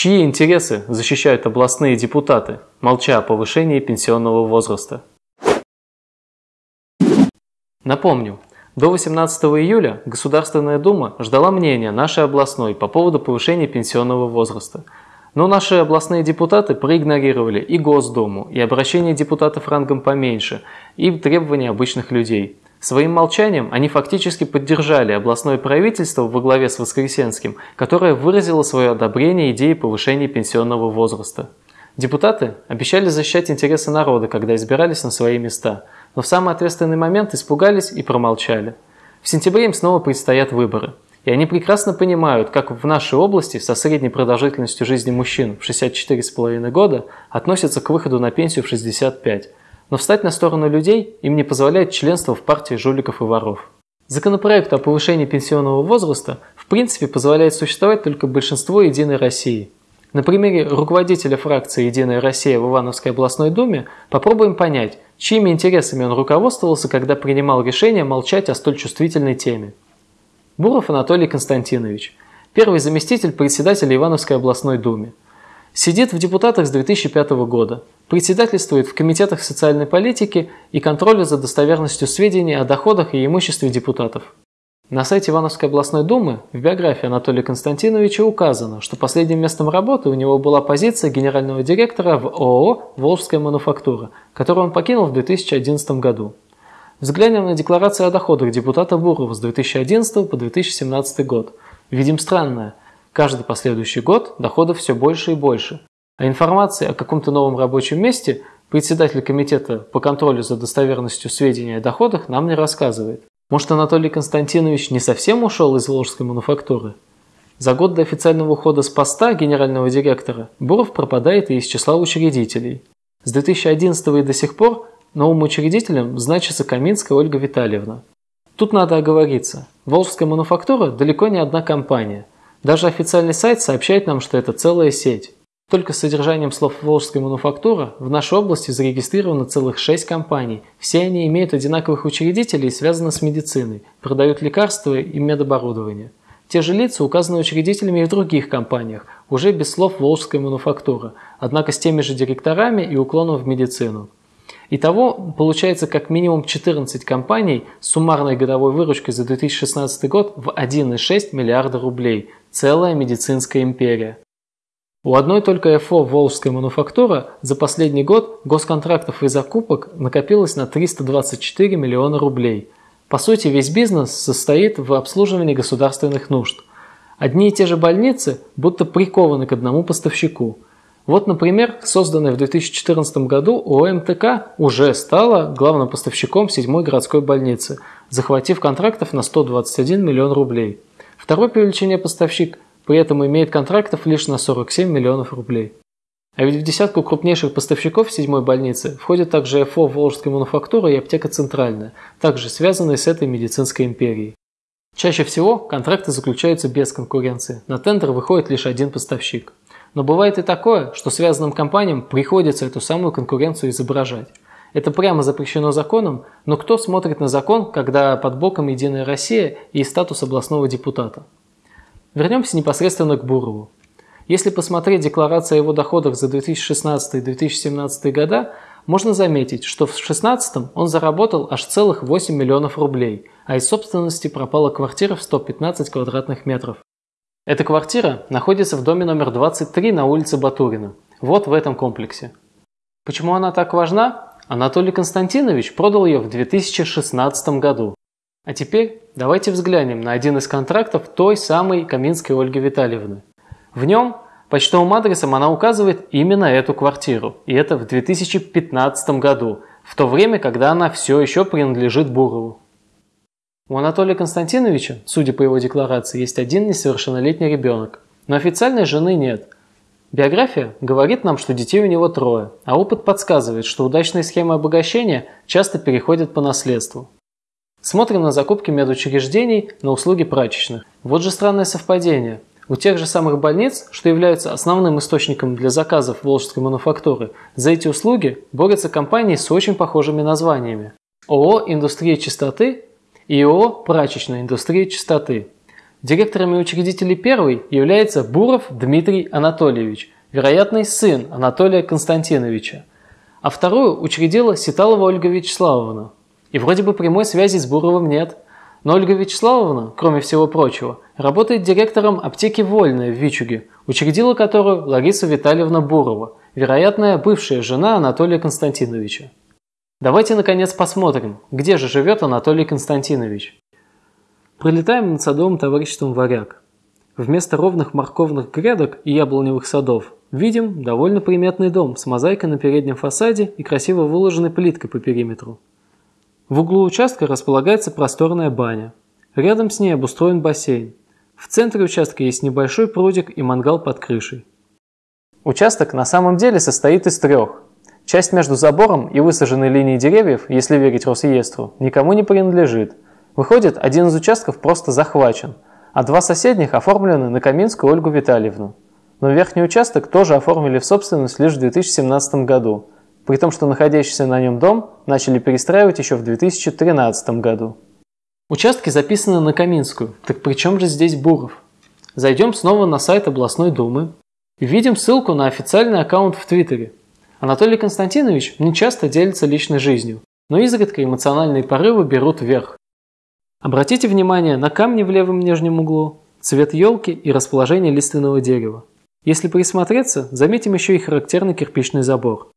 Чьи интересы защищают областные депутаты, молча о повышении пенсионного возраста? Напомню, до 18 июля Государственная Дума ждала мнения нашей областной по поводу повышения пенсионного возраста. Но наши областные депутаты проигнорировали и Госдуму, и обращения депутатов рангом поменьше, и требования обычных людей. Своим молчанием они фактически поддержали областное правительство во главе с Воскресенским, которое выразило свое одобрение идеи повышения пенсионного возраста. Депутаты обещали защищать интересы народа, когда избирались на свои места, но в самый ответственный момент испугались и промолчали. В сентябре им снова предстоят выборы. И они прекрасно понимают, как в нашей области со средней продолжительностью жизни мужчин в 64,5 года относятся к выходу на пенсию в 65. Но встать на сторону людей им не позволяет членство в партии жуликов и воров. Законопроект о повышении пенсионного возраста в принципе позволяет существовать только большинству «Единой России», на примере руководителя фракции «Единая Россия» в Ивановской областной думе попробуем понять, чьими интересами он руководствовался, когда принимал решение молчать о столь чувствительной теме. Буров Анатолий Константинович, первый заместитель председателя Ивановской областной думе. Сидит в депутатах с 2005 года, председательствует в комитетах социальной политики и контроля за достоверностью сведений о доходах и имуществе депутатов. На сайте Ивановской областной думы в биографии Анатолия Константиновича указано, что последним местом работы у него была позиция генерального директора в ООО «Волжская мануфактура», которую он покинул в 2011 году. Взглянем на декларацию о доходах депутата Бурова с 2011 по 2017 год. Видим странное. Каждый последующий год доходов все больше и больше. А информации о каком-то новом рабочем месте председатель комитета по контролю за достоверностью сведений о доходах нам не рассказывает. Может, Анатолий Константинович не совсем ушел из Волжской мануфактуры? За год до официального ухода с поста генерального директора Буров пропадает и из числа учредителей. С 2011 и до сих пор новым учредителем значится Каминская Ольга Витальевна. Тут надо оговориться. Волжская мануфактура далеко не одна компания. Даже официальный сайт сообщает нам, что это целая сеть. Только с содержанием слов «Волжская мануфактура» в нашей области зарегистрировано целых шесть компаний. Все они имеют одинаковых учредителей и связаны с медициной, продают лекарства и медоборудование. Те же лица указаны учредителями и в других компаниях, уже без слов «Волжская мануфактура», однако с теми же директорами и уклоном в медицину. Итого получается как минимум 14 компаний с суммарной годовой выручкой за 2016 год в 1,6 миллиарда рублей. Целая медицинская империя. У одной только ФО «Волжская мануфактура» за последний год госконтрактов и закупок накопилось на 324 миллиона рублей. По сути, весь бизнес состоит в обслуживании государственных нужд. Одни и те же больницы будто прикованы к одному поставщику. Вот, например, созданная в 2014 году ОМТК уже стала главным поставщиком 7 городской больницы, захватив контрактов на 121 миллион рублей. Второй по величине поставщик при этом имеет контрактов лишь на 47 миллионов рублей. А ведь в десятку крупнейших поставщиков седьмой больницы входят также ФО «Волжская мануфактура» и аптека «Центральная», также связанные с этой медицинской империей. Чаще всего контракты заключаются без конкуренции, на тендер выходит лишь один поставщик. Но бывает и такое, что связанным компаниям приходится эту самую конкуренцию изображать. Это прямо запрещено законом, но кто смотрит на закон, когда под боком «Единая Россия» и статус областного депутата? Вернемся непосредственно к Бурову. Если посмотреть декларацию о его доходах за 2016 и 2017 года, можно заметить, что в 2016 он заработал аж целых 8 миллионов рублей, а из собственности пропала квартира в 115 квадратных метров. Эта квартира находится в доме номер 23 на улице Батурина, вот в этом комплексе. Почему она так важна? Анатолий Константинович продал ее в 2016 году. А теперь давайте взглянем на один из контрактов той самой Каминской Ольги Витальевны. В нем почтовым адресом она указывает именно эту квартиру, и это в 2015 году, в то время, когда она все еще принадлежит Бурову. У Анатолия Константиновича, судя по его декларации, есть один несовершеннолетний ребенок, но официальной жены нет. Биография говорит нам, что детей у него трое, а опыт подсказывает, что удачные схемы обогащения часто переходят по наследству. Смотрим на закупки медучреждений на услуги прачечных. Вот же странное совпадение. У тех же самых больниц, что являются основным источником для заказов волжской мануфактуры, за эти услуги борются компании с очень похожими названиями. ООО «Индустрия чистоты» и ООО «Прачечная индустрия чистоты». Директором и учредителем первой является Буров Дмитрий Анатольевич, вероятный сын Анатолия Константиновича. А вторую учредила Ситалова Ольга Вячеславовна. И вроде бы прямой связи с Буровым нет. Но Ольга Вячеславовна, кроме всего прочего, работает директором аптеки «Вольная» в Вичуге, учредила которую Лариса Витальевна Бурова, вероятная бывшая жена Анатолия Константиновича. Давайте, наконец, посмотрим, где же живет Анатолий Константинович. Пролетаем над садовым товариществом «Варяг». Вместо ровных морковных грядок и яблоневых садов видим довольно приметный дом с мозаикой на переднем фасаде и красиво выложенной плиткой по периметру. В углу участка располагается просторная баня. Рядом с ней обустроен бассейн. В центре участка есть небольшой прудик и мангал под крышей. Участок на самом деле состоит из трех. Часть между забором и высаженной линией деревьев, если верить Росреестру, никому не принадлежит. Выходит, один из участков просто захвачен, а два соседних оформлены на Каминскую Ольгу Витальевну. Но верхний участок тоже оформили в собственность лишь в 2017 году, при том, что находящийся на нем дом начали перестраивать еще в 2013 году. Участки записаны на Каминскую, так при чем же здесь Буров? Зайдем снова на сайт областной думы и видим ссылку на официальный аккаунт в Твиттере, Анатолий Константинович не часто делится личной жизнью, но изредка эмоциональные порывы берут вверх. Обратите внимание на камни в левом нижнем углу, цвет елки и расположение лиственного дерева. Если присмотреться, заметим еще и характерный кирпичный забор.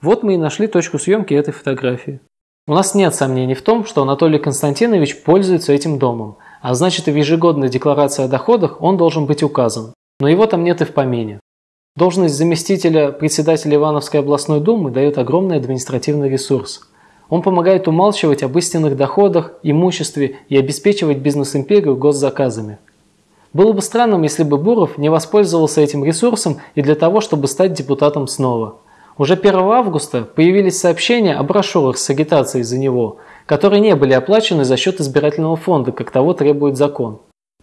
Вот мы и нашли точку съемки этой фотографии. У нас нет сомнений в том, что Анатолий Константинович пользуется этим домом, а значит и в ежегодной декларации о доходах он должен быть указан. Но его там нет и в помине. Должность заместителя председателя Ивановской областной думы дает огромный административный ресурс. Он помогает умалчивать об истинных доходах, имуществе и обеспечивать бизнес-империю госзаказами. Было бы странным, если бы Буров не воспользовался этим ресурсом и для того, чтобы стать депутатом снова. Уже 1 августа появились сообщения о брошюрах с агитацией за него, которые не были оплачены за счет избирательного фонда, как того требует закон.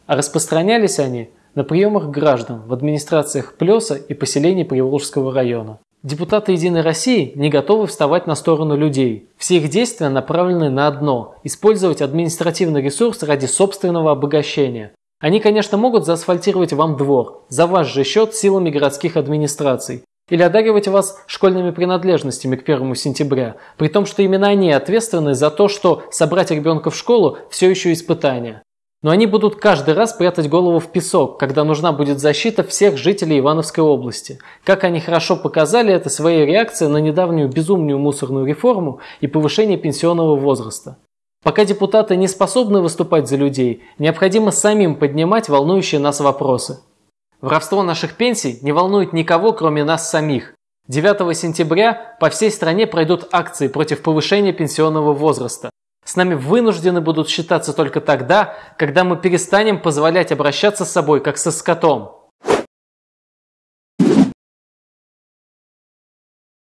А распространялись они на приемах граждан в администрациях Плеса и поселений Приволжского района. Депутаты «Единой России» не готовы вставать на сторону людей. Все их действия направлены на одно – использовать административный ресурс ради собственного обогащения. Они, конечно, могут заасфальтировать вам двор, за ваш же счет силами городских администраций, или одаривать вас школьными принадлежностями к 1 сентября, при том, что именно они ответственны за то, что собрать ребенка в школу все еще испытание. Но они будут каждый раз прятать голову в песок, когда нужна будет защита всех жителей Ивановской области. Как они хорошо показали это своей реакцией на недавнюю безумную мусорную реформу и повышение пенсионного возраста. Пока депутаты не способны выступать за людей, необходимо самим поднимать волнующие нас вопросы. Воровство наших пенсий не волнует никого, кроме нас самих. 9 сентября по всей стране пройдут акции против повышения пенсионного возраста. С нами вынуждены будут считаться только тогда, когда мы перестанем позволять обращаться с собой как со скотом.